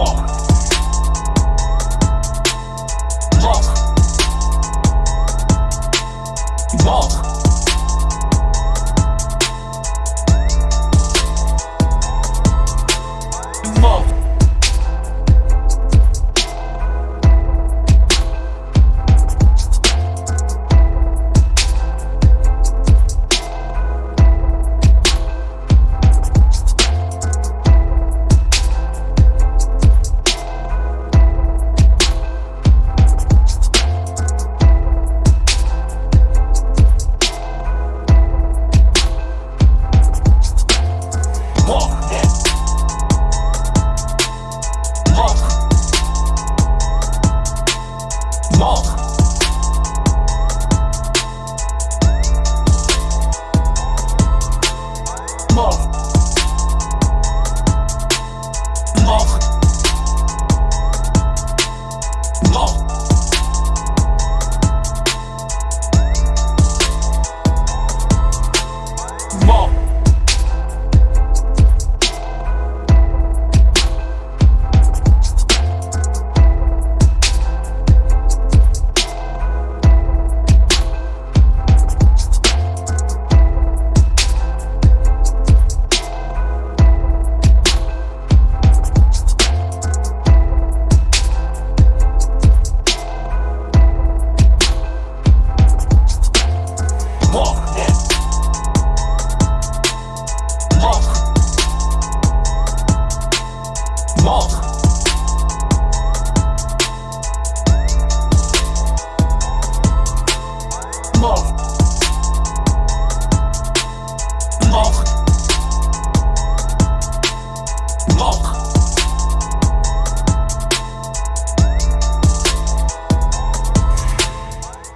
walk. 어.